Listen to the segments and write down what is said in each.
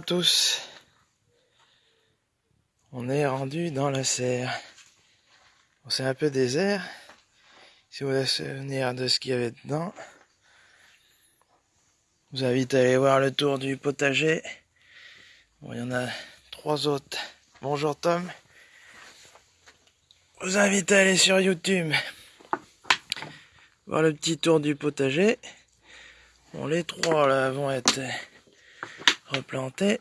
tous. On est rendu dans la serre. c'est un peu désert. Si vous voulez souvenir de ce qu'il y avait dedans. Vous invite à aller voir le tour du potager. Bon, il y en a trois autres. Bonjour Tom. Vous invite à aller sur YouTube. Voir le petit tour du potager. Bon, les trois là vont être replantés.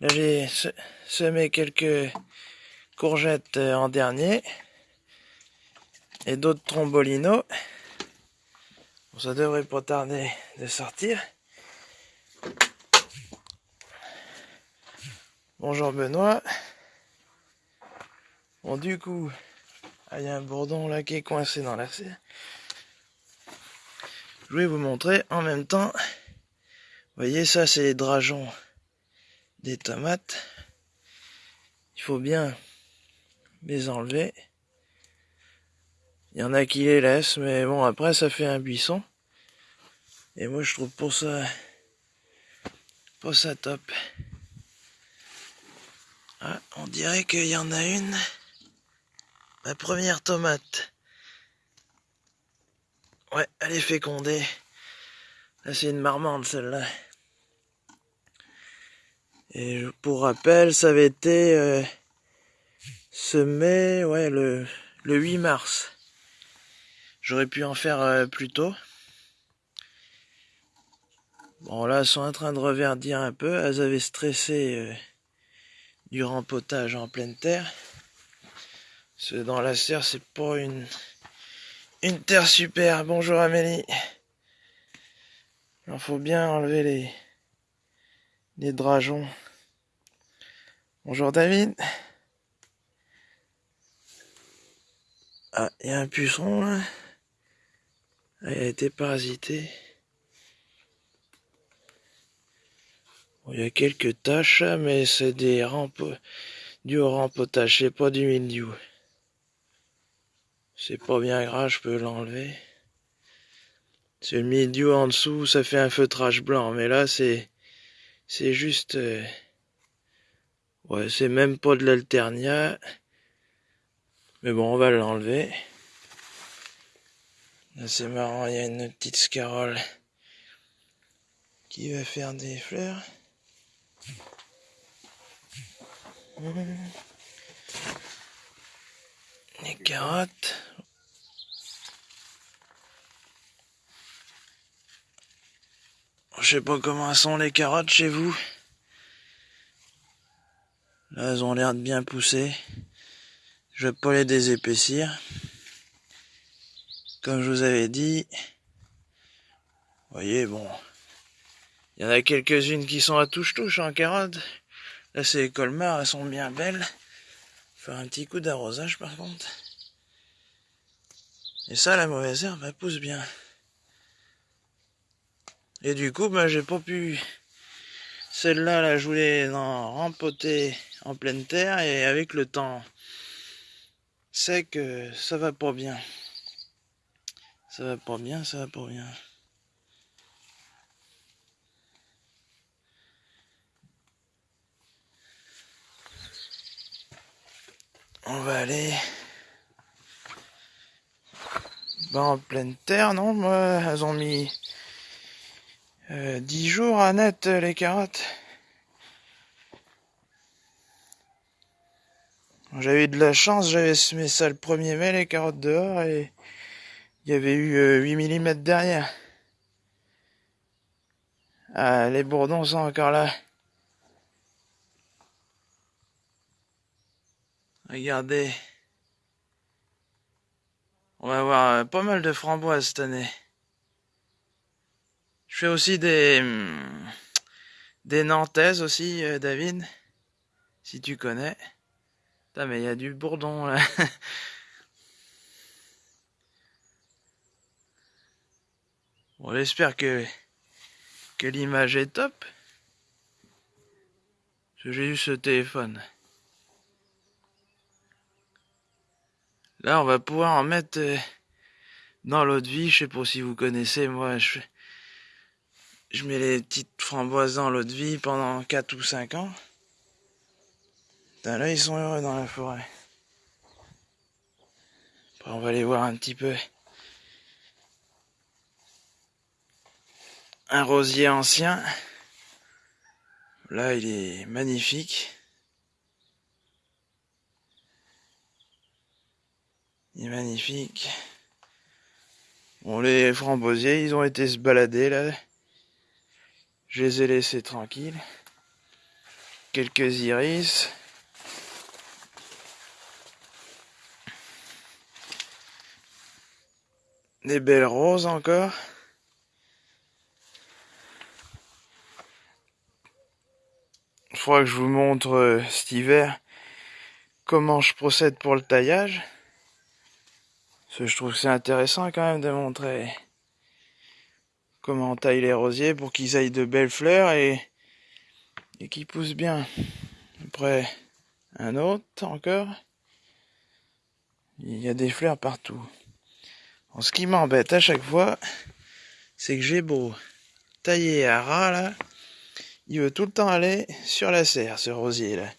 Là, j'ai semé quelques courgettes euh, en dernier et d'autres trombolinos. ça devrait pas tarder de sortir. Bonjour Benoît. Bon, du coup, ah, il y a un bourdon là qui est coincé dans la serre. Je vais vous montrer en même temps. Voyez, ça, c'est les drageons des tomates. Il faut bien les enlever. Il y en a qui les laissent, mais bon, après, ça fait un buisson. Et moi, je trouve pour ça, pour ça top. Ah, on dirait qu'il y en a une. Ma première tomate. Ouais, elle est fécondée. Là, c'est une marmande, celle-là. Et pour rappel, ça avait été euh, semé ouais, le, le 8 mars. J'aurais pu en faire euh, plus tôt. Bon là, elles sont en train de reverdir un peu. Elles avaient stressé euh, du rempotage en pleine terre. Que dans la serre, c'est pas une, une terre super. Bonjour Amélie. Il faut bien enlever les, les drageons. Bonjour David. Ah, il y a un puceron là. Ah, il a été parasité. il y a quelques taches, mais c'est des rampes du rempotage, c'est pas du mildiou. C'est pas bien grave, je peux l'enlever. C'est le mildiou en dessous, ça fait un feutrage blanc, mais là c'est c'est juste euh, Ouais, c'est même pas de l'alternia. Mais bon, on va l'enlever. C'est marrant, il y a une petite scarole qui va faire des fleurs. Les carottes. Je sais pas comment sont les carottes chez vous. Là, elles ont l'air de bien pousser. Je vais pas les désépaissir. Comme je vous avais dit. Vous voyez, bon. Il y en a quelques-unes qui sont à touche-touche en carotte. Là, c'est les colmars, elles sont bien belles. Faire un petit coup d'arrosage par contre. Et ça, la mauvaise herbe, elle pousse bien. Et du coup, ben, j'ai pas pu... Celle-là, là, je voulais en rempoter en pleine terre et avec le temps sec, que ça va pas bien. Ça va pas bien, ça va pas bien. On va aller ben, en pleine terre, non? Moi, elles ont mis euh, 10 jours à net les carottes. J'avais eu de la chance, j'avais semé ça le 1er mai, les carottes dehors, et il y avait eu 8 euh, mm derrière. Ah, les bourdons sont encore là. Regardez. On va avoir euh, pas mal de framboises cette année. Je fais aussi des hum, des nantaises aussi, euh, David, si tu connais. Mais il y a du bourdon là. bon, j'espère que, que l'image est top. J'ai eu ce téléphone. Là, on va pouvoir en mettre euh, dans l'autre vie. Je sais pas si vous connaissez, moi, je je mets les petites framboises dans l'eau de vie pendant 4 ou 5 ans. Là, ils sont heureux dans la forêt. On va aller voir un petit peu. Un rosier ancien. Là, il est magnifique. Il est magnifique. Bon, les framboisiers, ils ont été se balader là. Je les ai laissés tranquilles. Quelques iris. Des belles roses encore. Il faudra que je vous montre euh, cet hiver comment je procède pour le taillage. Parce je trouve que c'est intéressant quand même de montrer comment on taille les rosiers pour qu'ils aillent de belles fleurs et, et qu'ils poussent bien. Après, un autre encore. Il y a des fleurs partout. Ce qui m'embête à chaque fois, c'est que j'ai beau tailler à ras là, il veut tout le temps aller sur la serre, ce rosier là.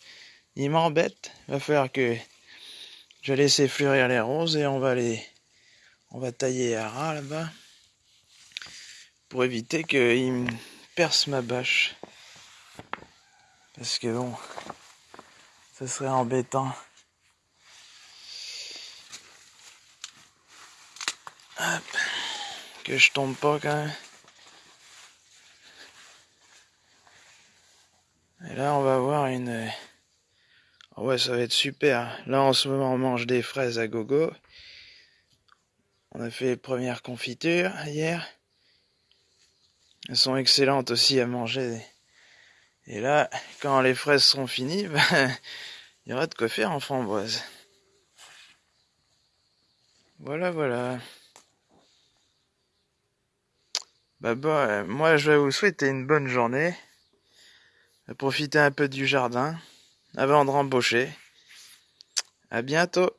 Il m'embête. Va falloir que je vais laisser fleurir les roses et on va les, on va tailler à ras là-bas pour éviter qu'il perce ma bâche. Parce que bon, ça serait embêtant. Hop, que je tombe pas quand même. Et là, on va avoir une... Oh ouais, ça va être super. Là, en ce moment, on mange des fraises à gogo. On a fait les premières confitures hier. Elles sont excellentes aussi à manger. Et là, quand les fraises seront finies, ben, il y aura de quoi faire en framboise. Voilà, voilà. Bah, bah, moi, je vais vous souhaiter une bonne journée. Profitez un peu du jardin avant de rembaucher. À bientôt.